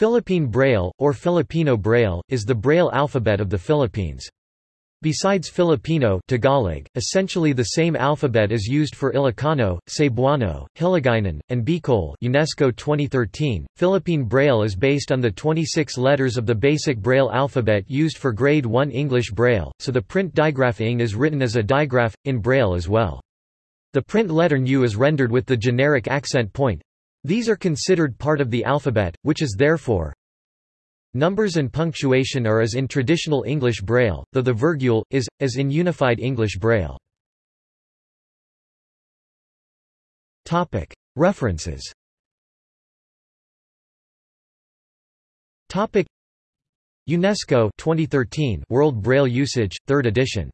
Philippine Braille, or Filipino Braille, is the Braille alphabet of the Philippines. Besides Filipino Tagalog, essentially the same alphabet is used for Ilocano, Cebuano, Hiligaynon, and Bicol UNESCO 2013. Philippine Braille is based on the 26 letters of the basic Braille alphabet used for Grade 1 English Braille, so the print digraph ing is written as a digraph, in Braille as well. The print letter N is rendered with the generic accent point. These are considered part of the alphabet, which is therefore Numbers and punctuation are as in traditional English Braille, though the virgule, is, as in Unified English Braille. References. UNESCO 2013 World Braille Usage, 3rd edition